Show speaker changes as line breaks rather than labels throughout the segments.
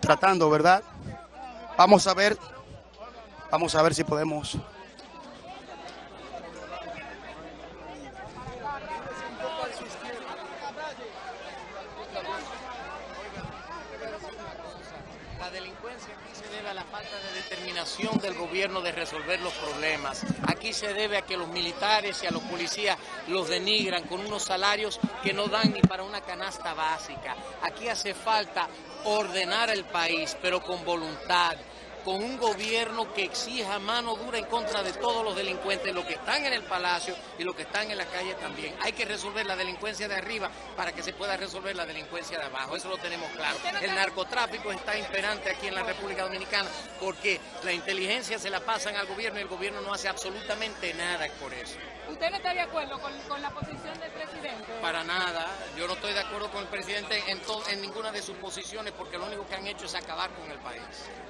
tratando, ¿verdad? Vamos a ver, vamos a ver si podemos
La delincuencia aquí se debe a la falta de determinación del gobierno de resolver los problemas. Aquí se debe a que los militares y a los policías los denigran con unos salarios que no dan ni para una canasta básica. Aquí hace falta ordenar el país, pero con voluntad, con un gobierno que exija mano dura en contra de todos los delincuentes, los que están en el palacio y los que están en la calle también. Hay que resolver la delincuencia de arriba para que se pueda resolver la delincuencia de abajo, eso lo tenemos claro. El narcotráfico está imperante aquí en la República Dominicana porque la inteligencia se la pasan al gobierno y el gobierno no hace absolutamente nada por eso.
¿Usted no está de acuerdo con, con la posición del presidente?
Para nada, yo no estoy de acuerdo con el presidente en, to- en ninguna de sus posiciones porque lo único que han hecho es acabar con el país.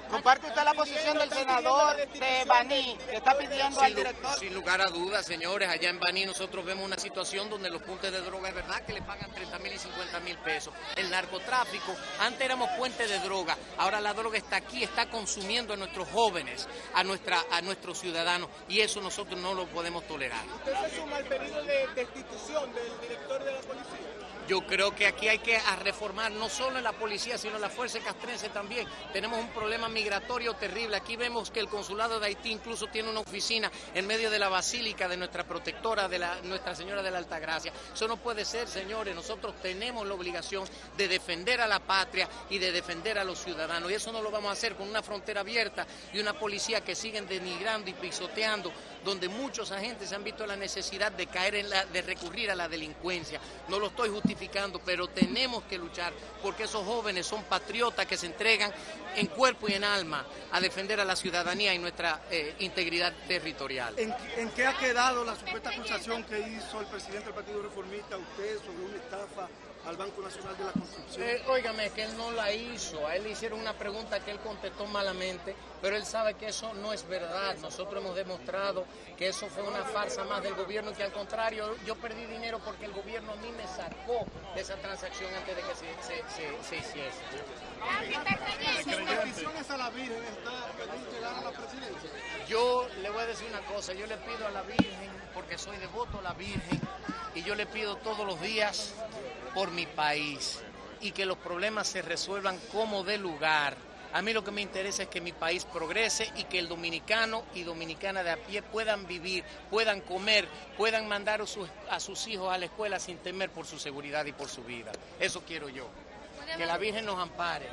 ¿Comparte usted la posición del senador de Baní, que está pidiendo al
Sin,
director?
sin lugar a dudas, señores, allá en Baní nosotros vemos una situación donde los puntos de droga es verdad que le pagan 30 mil y 50 mil pesos. El narcotráfico, antes éramos puente de droga, ahora la droga está aquí, está consumiendo a nuestros jóvenes, a, nuestra, a nuestros ciudadanos y eso nosotros no lo podemos tolerar.
¿Usted se suma al pedido de destitución del director de la policía?
Yo creo que aquí hay que reformar no solo en la policía, sino en la fuerza castrense también. Tenemos un problema migratorio terrible. Aquí vemos que el consulado de Haití incluso tiene una oficina en medio de la basílica de nuestra protectora, de la, Nuestra Señora de la Altagracia. Eso no puede ser, señores. Nosotros tenemos la obligación de defender a la patria y de defender a los ciudadanos. Y eso no lo vamos a hacer con una frontera abierta y una policía que siguen denigrando y pisoteando, donde muchos agentes han visto la necesidad de caer en la, de recurrir a la delincuencia. No lo estoy justificando, pero tenemos que luchar porque esos jóvenes son patriotas que se entregan en cuerpo y en alma a defender a la ciudadanía y nuestra eh, integridad territorial.
¿En, en qué ha quedado la supuesta acusación que hizo el presidente del Partido Reformista usted sobre una estafa al Banco Nacional de la Construcción?
Eh, que él no la hizo. A él le hicieron una pregunta que él contestó malamente, pero él sabe que eso no es verdad. Nosotros hemos demostrado que eso fue una farsa más del gobierno, que al contrario, yo perdí dinero porque el gobierno a mí me sacó de esa transacción antes de que se, se, se- se hiciese.
¿Sus peticiones a la Virgen está llegar a la presidencia?
Yo le voy a decir una cosa, yo le pido a la Virgen, porque soy devoto a la Virgen, y yo le pido todos los días por mi país y que los problemas se resuelvan como de lugar. A mí lo que me interesa es que mi país progrese y que el dominicano y dominicana de a pie puedan vivir, puedan comer, puedan mandar a sus, a sus hijos a la escuela sin temer por su seguridad y por su vida. Eso quiero yo. Que la Virgen nos ampare.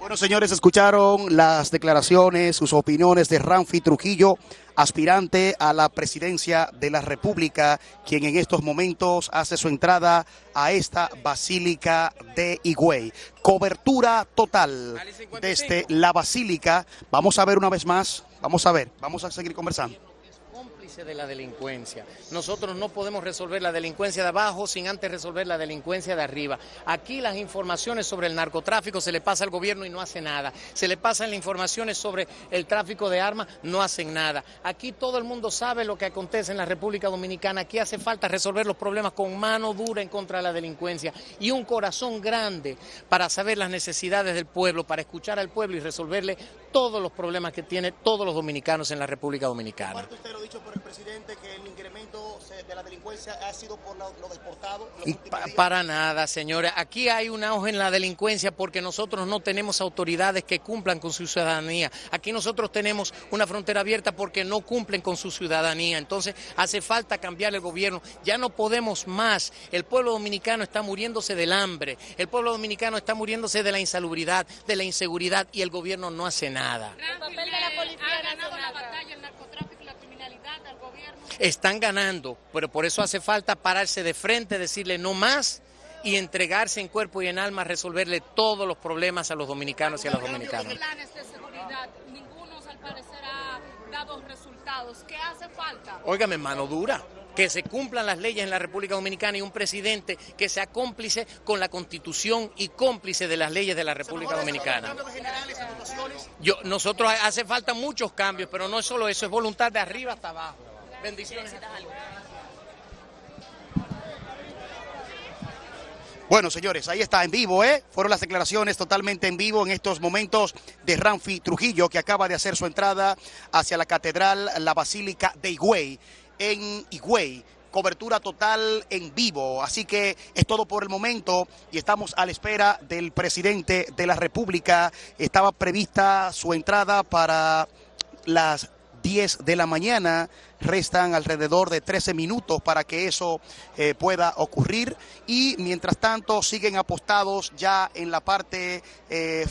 Bueno, señores, escucharon las declaraciones, sus opiniones de Ramfi Trujillo, aspirante a la presidencia de la República, quien en estos momentos hace su entrada a esta Basílica de Higüey. Cobertura total desde la Basílica. Vamos a ver una vez más, vamos a ver, vamos a seguir conversando.
De la delincuencia. Nosotros no podemos resolver la delincuencia de abajo sin antes resolver la delincuencia de arriba. Aquí las informaciones sobre el narcotráfico se le pasa al gobierno y no hace nada. Se le pasan las informaciones sobre el tráfico de armas, no hacen nada. Aquí todo el mundo sabe lo que acontece en la República Dominicana. Aquí hace falta resolver los problemas con mano dura en contra de la delincuencia y un corazón grande para saber las necesidades del pueblo, para escuchar al pueblo y resolverle todos los problemas que tiene todos los dominicanos en la República Dominicana.
Presidente que el incremento de la delincuencia ha sido por lo, lo deportado.
pa- para nada, señores. Aquí hay un auge en la delincuencia porque nosotros no tenemos autoridades que cumplan con su ciudadanía. Aquí nosotros tenemos una frontera abierta porque no cumplen con su ciudadanía. Entonces hace falta cambiar el gobierno. Ya no podemos más. El pueblo dominicano está muriéndose del hambre. El pueblo dominicano está muriéndose de la insalubridad, de la inseguridad y el gobierno no hace nada.
El papel de la policía ha ganado la batalla el narcotráfico y la criminalidad al gobierno.
Están ganando, pero por eso hace falta pararse de frente, decirle no más y entregarse en cuerpo y en alma a resolverle todos los problemas a los dominicanos y a las dominicanas.
planes de seguridad, ninguno al parecer ha dado resultados. ¿Qué hace falta?
Óigame, mano dura, que se cumplan las leyes en la República Dominicana y un presidente que sea cómplice con la Constitución y cómplice de las leyes de la República Dominicana. Yo, nosotros hace falta muchos cambios, pero no es solo eso, es voluntad de arriba hasta abajo. Bendiciones.
Bueno, señores, ahí está en vivo, ¿eh? Fueron las declaraciones totalmente en vivo en estos momentos de Ramfi Trujillo, que acaba de hacer su entrada hacia la catedral, la Basílica de Higüey, en Higüey. Cobertura total en vivo. Así que es todo por el momento y estamos a la espera del presidente de la República. Estaba prevista su entrada para las 10 de la mañana. Restan alrededor de 13 minutos para que eso eh, pueda ocurrir y mientras tanto siguen apostados ya en la parte eh,